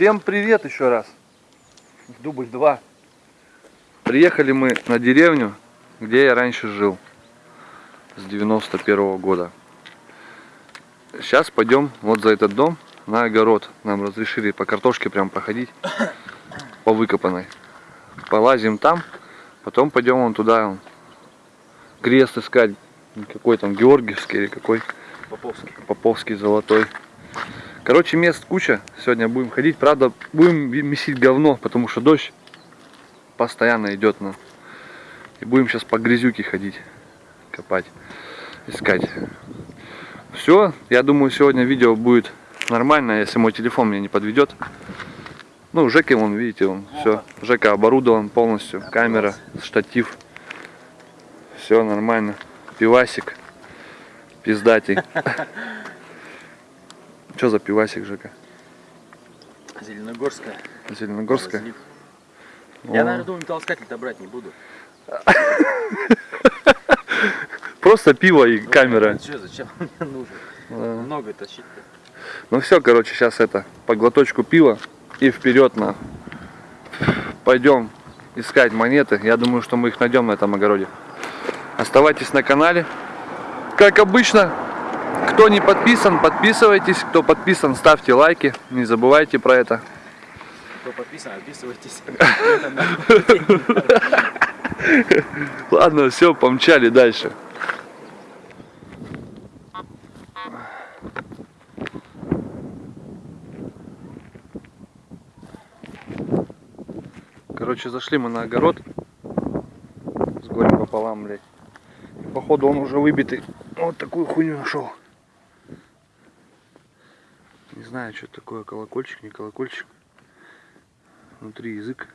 Всем привет еще раз. Дубль 2. Приехали мы на деревню, где я раньше жил. С 91 -го года. Сейчас пойдем вот за этот дом на огород. Нам разрешили по картошке прям проходить. По выкопанной. Полазим там. Потом пойдем вон туда. Крест искать. Какой там, Георгиевский или какой? Поповский. Поповский золотой. Короче, мест куча. Сегодня будем ходить. Правда, будем месить говно, потому что дождь постоянно идет. Но... И будем сейчас по грязюке ходить, копать, искать. Все, я думаю, сегодня видео будет нормально, если мой телефон меня не подведет. Ну, Жека, вон, видите, он все. Жека оборудован полностью. Камера, штатив. Все нормально. Пивасик. Пиздатый. Что за пивасик, Жека? Зеленогорская. Зеленогорская? Разлив. Я, наверное, думаю, металлоискатель-то брать не буду. Просто пиво и камера. Что, зачем мне нужен? Да. Много тащить-то. Ну все, короче, сейчас это, по глоточку пива и вперед на. Пойдем искать монеты. Я думаю, что мы их найдем на этом огороде. Оставайтесь на канале. Как обычно, кто не подписан, подписывайтесь. Кто подписан, ставьте лайки. Не забывайте про это. Кто подписан, отписывайтесь. Ладно, все, помчали дальше. Короче, зашли мы на огород с горем пополам, блядь. И, походу он уже выбитый. Вот такую хуйню нашел. Знаю, что такое, колокольчик, не колокольчик. Внутри язык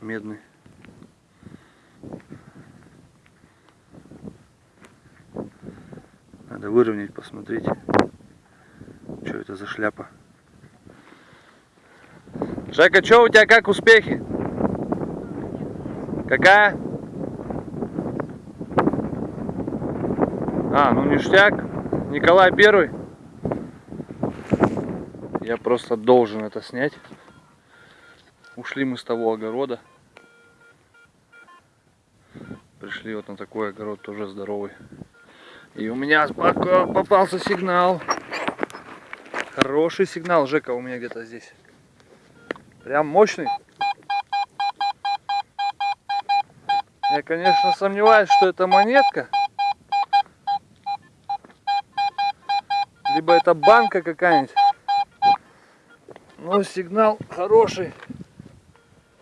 медный. Надо выровнять, посмотреть, что это за шляпа. Жека, что у тебя, как успехи? Какая? А, ну ништяк. Николай Первый. Я просто должен это снять. Ушли мы с того огорода. Пришли вот на такой огород, тоже здоровый. И у меня попался сигнал. Хороший сигнал, Жека, у меня где-то здесь. Прям мощный. Я, конечно, сомневаюсь, что это монетка. Либо это банка какая-нибудь. Но сигнал хороший.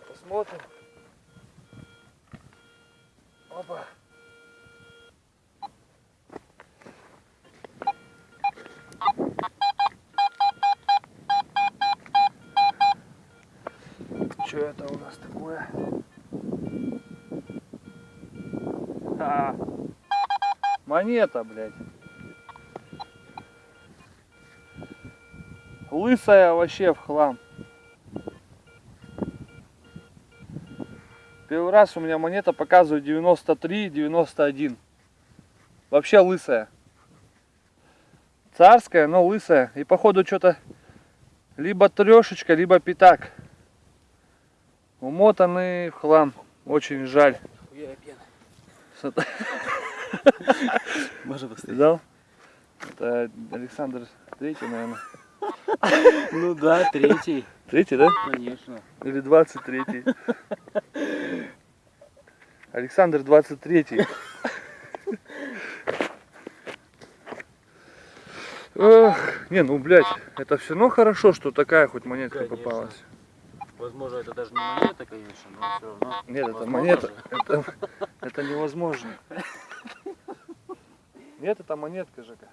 Посмотрим. Опа. Что это у нас такое? А, монета, блядь. Лысая вообще в хлам. Первый раз у меня монета показывает 93-91. Вообще лысая. Царская, но лысая. И походу что-то либо трешечка, либо пятак. Умотанный в хлам. Очень жаль. Поставить. Видал? Это Александр Третий, наверное. Ну да, третий. Третий, да? Конечно. Или 23 Александр 23 Эх, не, ну, блядь, это все равно хорошо, что такая хоть монетка Конечно. попалась. Возможно, это даже не монета, конечно, но все равно. Нет, это Возможно монета. Это, это невозможно. Нет, это монетка, Жека.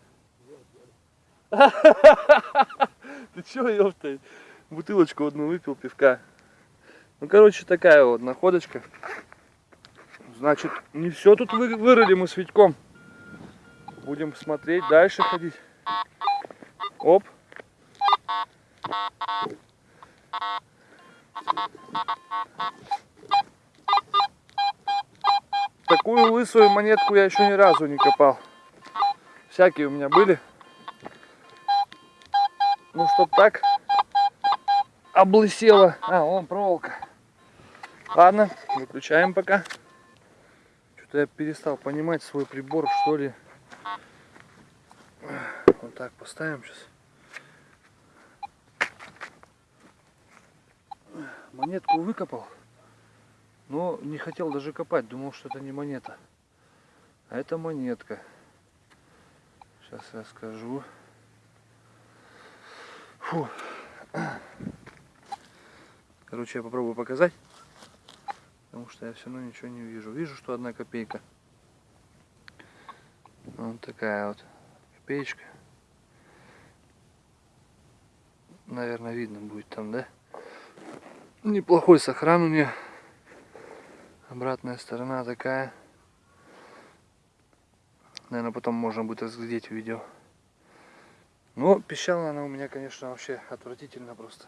Ты чё, ёпта? Бутылочку одну выпил пивка. Ну, короче, такая вот находочка. Значит, не все тут вы- вырыли мы с Витьком. Будем смотреть, дальше ходить. Оп. Такую лысую монетку я еще ни разу не копал. Всякие у меня были. Ну, чтоб так, облысела. А, вон проволока. Ладно, выключаем пока. Что-то я перестал понимать свой прибор, что ли. Вот так поставим сейчас. Монетку выкопал, но не хотел даже копать, думал, что это не монета. А это монетка. Сейчас я скажу. Фу. Короче, я попробую показать. Потому что я все равно ничего не вижу. Вижу, что одна копейка. Вот такая вот копеечка. Наверное, видно будет там, да? Неплохой сохран у нее. Обратная сторона такая. Наверное, потом можно будет разглядеть в видео. Но пищала она у меня, конечно, вообще отвратительно просто.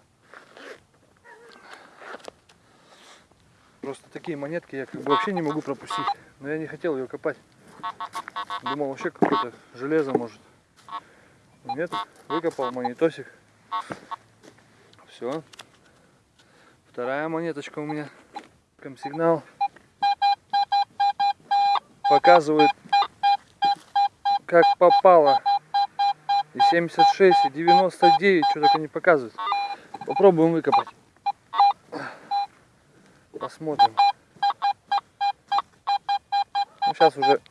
Просто такие монетки я как бы вообще не могу пропустить. Но я не хотел ее копать. Думал вообще какое-то железо может. Нет, выкопал монетосик. Все. Вторая монеточка у меня. Сигнал. Показывает, как попало. И 76, и 99, что только не показывает. Попробуем выкопать. Посмотрим. Ну, сейчас уже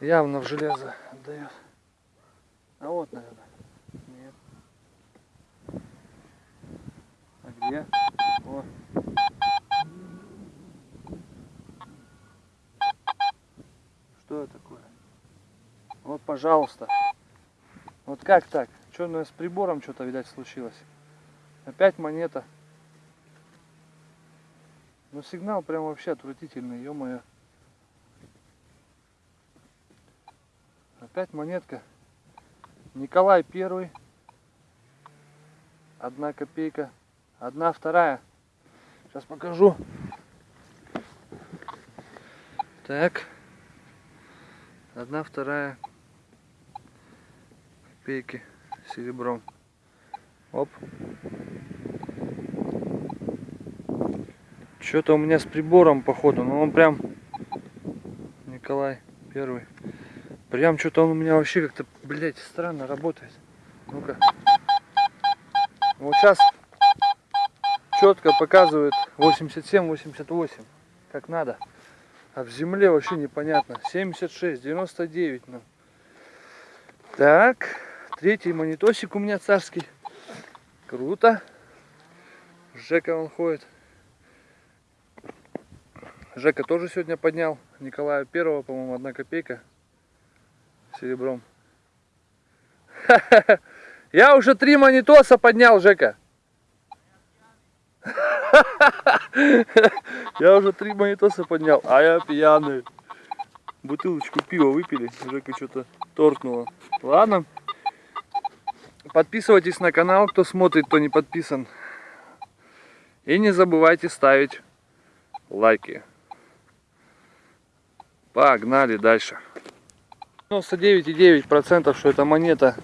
явно в железо отдает. А вот, наверное. Нет. А где? О. Что это такое? Вот, пожалуйста. Вот как так? Что у нас с прибором что-то, видать, случилось? Опять монета. Ну сигнал прям вообще отвратительный, ё-моё. Опять монетка. Николай первый. Одна копейка. Одна вторая. Сейчас покажу. Так. Одна вторая копейки серебром. Оп. Что-то у меня с прибором походу, но он прям Николай первый. Прям что-то он у меня вообще как-то, блядь, странно работает. Ну-ка. Вот сейчас четко показывает 87-88, как надо. А в земле вообще непонятно. 76, 99, ну. Так, третий монитосик у меня царский. Круто. Жека он ходит. Жека тоже сегодня поднял. Николая первого, по-моему, одна копейка серебром. Я уже три монитоса поднял, Жека. Я уже три монитоса поднял, а я пьяный. Бутылочку пива выпили, Жека что-то торкнуло. Ладно. Подписывайтесь на канал, кто смотрит, кто не подписан. И не забывайте ставить лайки. Погнали дальше. 99,9% что это монета.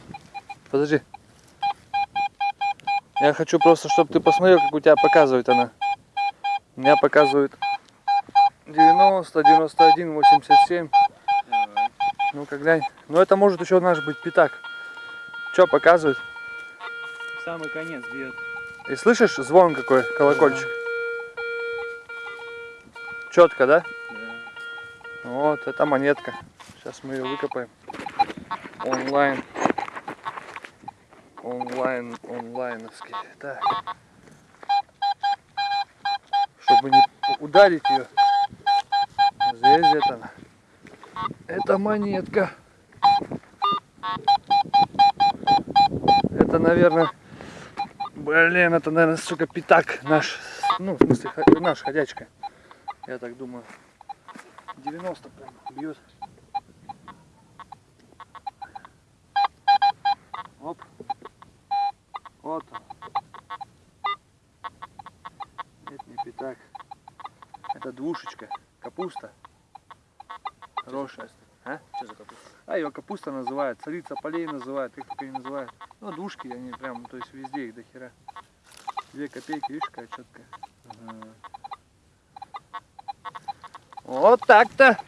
Подожди. Я хочу просто, чтобы ты посмотрел, как у тебя показывает она. У меня показывает 90, 91, 87. Давай. Ну-ка глянь. Ну это может еще наш быть пятак. Что показывает? Самый конец бьет. И слышишь звон какой, колокольчик? Четко, да? Да. Вот, это монетка. Сейчас мы ее выкопаем. Онлайн. Онлайн, онлайновский. Так. Чтобы не ударить ее. Здесь где-то она. Это монетка. Это, наверное, блин, это, наверное, сука, пятак наш. Ну, в смысле, наш ходячка. Я так думаю. 90 прям бьет. Оп. Вот он. Это не пятак. Это двушечка. Капуста. Хорошая. А? Что за капуста? А ее капуста называют, царица полей называют, как только ее называют. Ну, душки они прям, то есть везде их до хера. Две копейки, видишь, какая четкая. Вот так-то.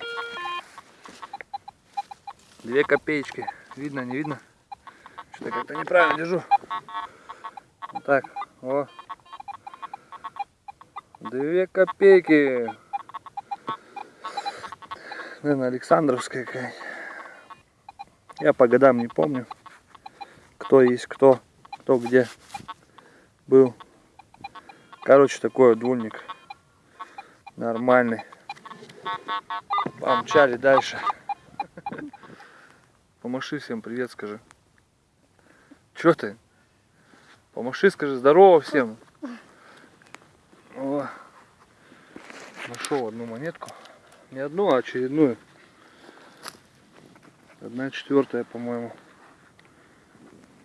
Две копеечки. Видно, не видно? Что-то как-то неправильно держу. Вот так. О. Две копейки. Наверное, Александровская какая Я по годам не помню, кто есть кто, кто где был. Короче, такой двульник. Нормальный. Помчали дальше. Помаши всем привет, скажи. Чё ты? Помаши, скажи здорово всем. О, нашел одну монетку. Не одну, а очередную. Одна четвертая, по-моему.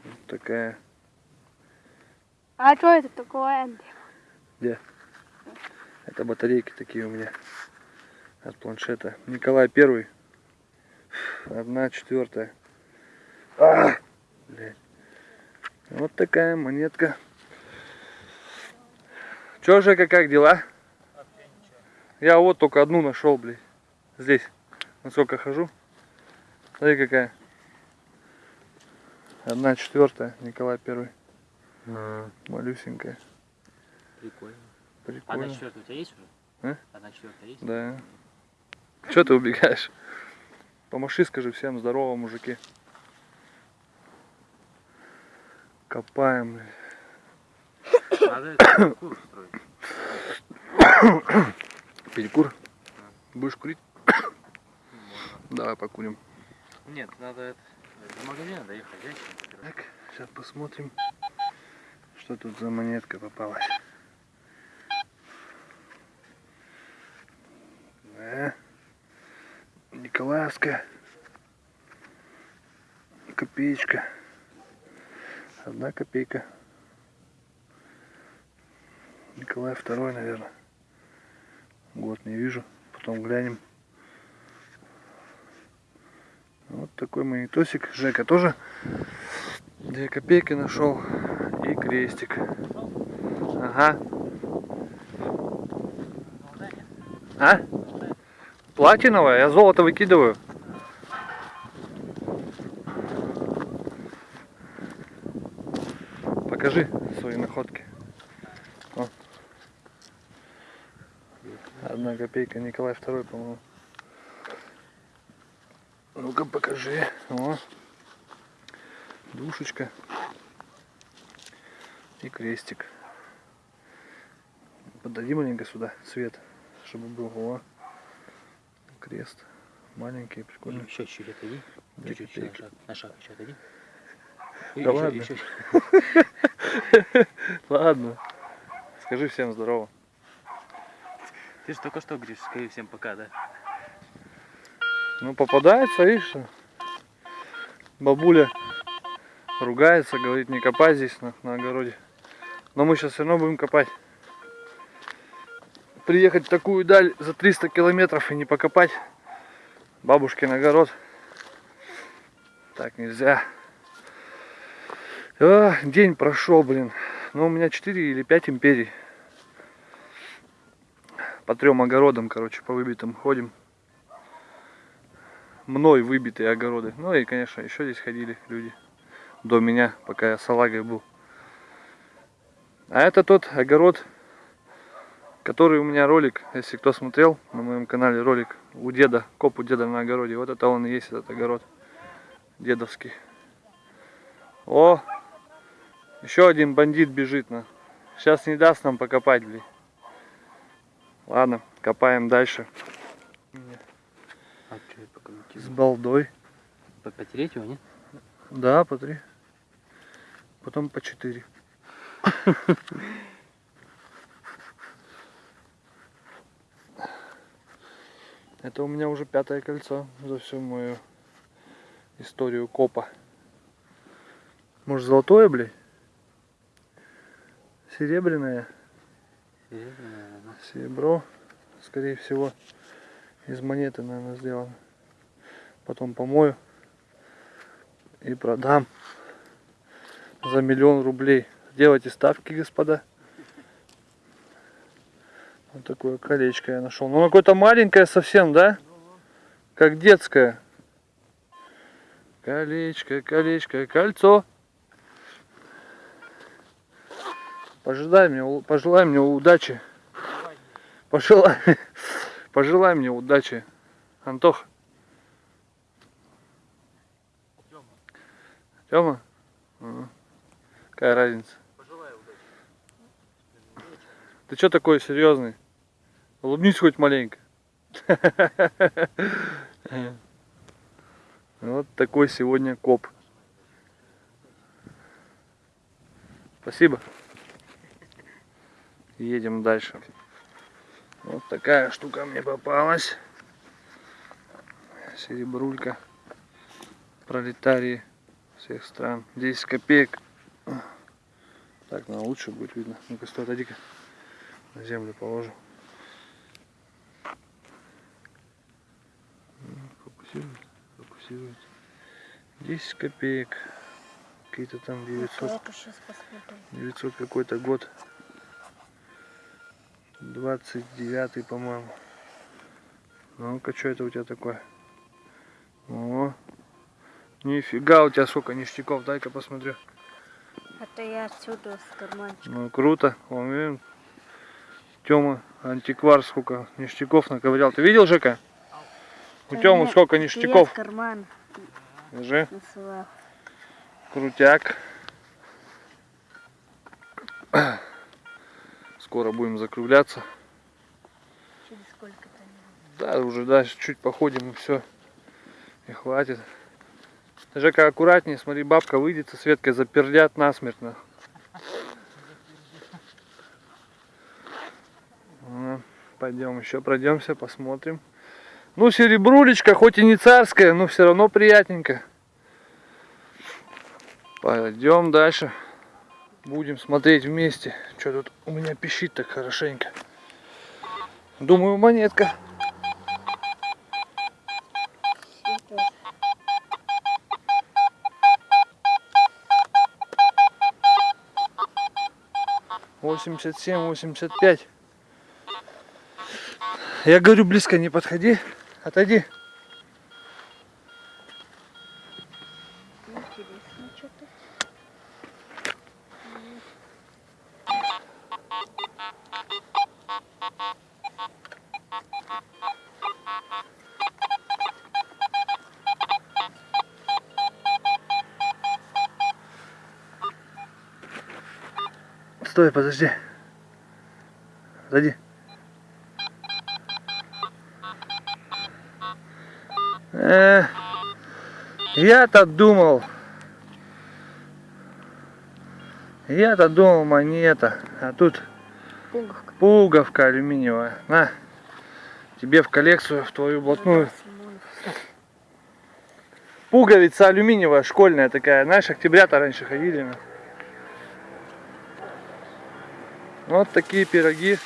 Вот такая. А что это такое? Это батарейки такие у меня от планшета. Николай Первый. Одна четвертая. А, блядь. Вот такая монетка. Чё, Жека, как дела? Я вот только одну нашел, блядь. Здесь. Насколько хожу. Смотри, какая. Одна четвертая, Николай Первый. Малюсенькая. Прикольно. Прикольно. Одна четвертая у тебя есть уже? А? Одна четвертая есть? Да. Че ты убегаешь? Помаши, скажи всем здорово, мужики. Копаем. блядь. Надо строить. Перекур. Будешь курить? Можно. Давай покурим. Нет, надо это, до магазина доехать. Так, сейчас посмотрим, что тут за монетка попалась. Да. Николаевская. Копеечка. Одна копейка. Николай второй, наверное. Год не вижу. Потом глянем. Вот такой монетосик. Жека тоже две копейки нашел и крестик. Ага. А? Платиновая, я золото выкидываю. Покажи свои находки. О. Одна копейка, Николай второй, по-моему. Ну-ка покажи. О. Душечка. И крестик. Подойди маленько сюда, свет, чтобы был. О. Крест. Маленький, прикольный. Еще чуть-чуть отойди. На копейки. шаг, на шаг еще отойди. Да ладно. Ладно. Скажи всем здорово. Ты же только что говоришь, скажи всем пока, да? Ну попадается, видишь? Бабуля ругается, говорит, не копай здесь на, на огороде. Но мы сейчас все равно будем копать. Приехать в такую даль за 300 километров и не покопать бабушкин огород. Так нельзя. А, день прошел, блин. Ну, у меня 4 или 5 империй. По трем огородам, короче, по выбитым ходим мной выбитые огороды. Ну и, конечно, еще здесь ходили люди до меня, пока я салагой был. А это тот огород, который у меня ролик, если кто смотрел на моем канале ролик у деда, коп у деда на огороде. Вот это он и есть этот огород дедовский. О, еще один бандит бежит на. Сейчас не даст нам покопать, блин. Ладно, копаем дальше. Пока С балдой. Потереть его, нет? Да, по три. Потом по четыре. Это у меня уже пятое кольцо за всю мою историю копа. Может золотое, блядь? Серебряное. Серебряная, наверное. Серебро, скорее всего, из монеты, наверное, сделано. Потом помою и продам за миллион рублей. Делайте ставки, господа. Вот такое колечко я нашел. Ну, какое-то маленькое совсем, да? Как детское. Колечко, колечко, кольцо. Пожелай мне, пожелай мне удачи. Пожелай, пожелай мне удачи. Антох. Ага. Какая разница? пожелай удачи. Ты что такой серьезный? Улыбнись хоть маленько. Вот такой сегодня коп. Спасибо. Едем дальше. Вот такая штука мне попалась. Серебрулька. Пролетарии всех стран. 10 копеек. Так, на лучше будет видно. Ну-ка, стой, отойди-ка. На землю положу. М, Фокусирует, фокусирует. 10 копеек. Какие-то там 900. Я сейчас посмотрю. 900 какой-то год. 29 по-моему. Ну-ка, что это у тебя такое? О, нифига у тебя сколько ништяков, дай-ка посмотрю. Это я отсюда с карманчика. Ну, круто. Вон, видим, Тёма, антиквар, сколько ништяков наковырял. Ты видел, Жека? У Тёмы сколько ништяков. с кармана Держи. насылал. Крутяк. Скоро будем закругляться. Через сколько-то. Да, уже дальше чуть походим и все. И хватит. Жека, аккуратнее, смотри, бабка выйдет со Светкой, запердят насмертно. Пойдем еще пройдемся, посмотрим. Ну, серебрулечка, хоть и не царская, но все равно приятненько. Пойдем дальше. Будем смотреть вместе. Что тут у меня пищит так хорошенько. Думаю, монетка. 87-85. Я говорю, близко не подходи, отойди. Я-то думал. Я-то думал монета. А тут Пуговка. пуговка алюминиевая. На. Тебе в коллекцию, в твою блатную. Пуговица алюминиевая, школьная такая. Знаешь, октябрята раньше ходили. на. Вот такие пироги